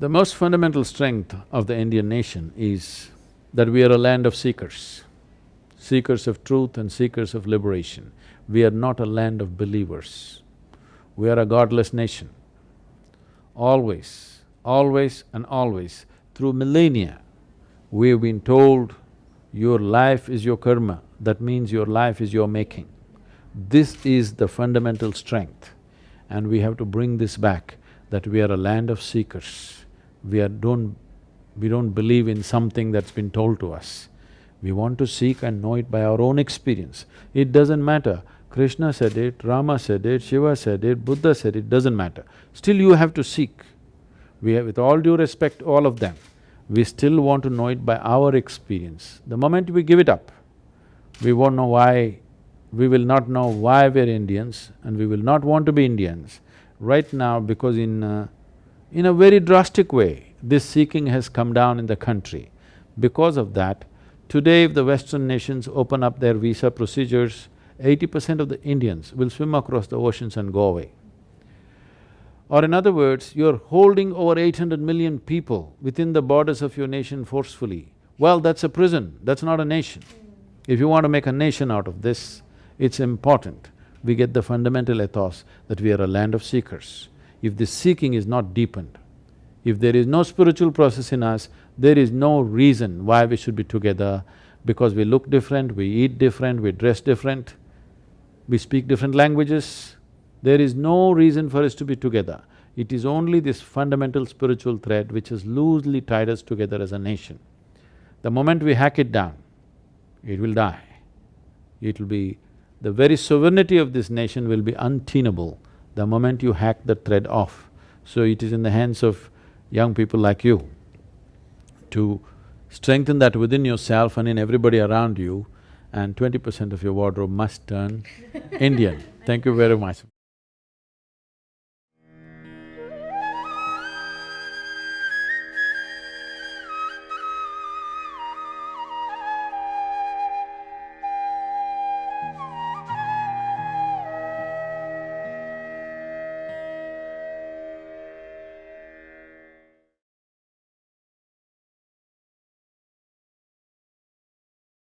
The most fundamental strength of the Indian nation is that we are a land of seekers, seekers of truth and seekers of liberation. We are not a land of believers. We are a godless nation. Always, always and always, through millennia, we have been told, your life is your karma, that means your life is your making. This is the fundamental strength and we have to bring this back, that we are a land of seekers we are… don't… we don't believe in something that's been told to us. We want to seek and know it by our own experience. It doesn't matter, Krishna said it, Rama said it, Shiva said it, Buddha said it, doesn't matter. Still you have to seek. We have, with all due respect, all of them, we still want to know it by our experience. The moment we give it up, we won't know why, we will not know why we're Indians and we will not want to be Indians. Right now, because in uh, in a very drastic way, this seeking has come down in the country. Because of that, today if the Western nations open up their visa procedures, eighty percent of the Indians will swim across the oceans and go away. Or in other words, you're holding over eight hundred million people within the borders of your nation forcefully. Well, that's a prison, that's not a nation. If you want to make a nation out of this, it's important we get the fundamental ethos that we are a land of seekers if this seeking is not deepened, if there is no spiritual process in us, there is no reason why we should be together because we look different, we eat different, we dress different, we speak different languages. There is no reason for us to be together. It is only this fundamental spiritual thread which has loosely tied us together as a nation. The moment we hack it down, it will die. It will be… the very sovereignty of this nation will be untenable the moment you hack the thread off. So it is in the hands of young people like you to strengthen that within yourself and in everybody around you and twenty percent of your wardrobe must turn Indian. Thank you very much.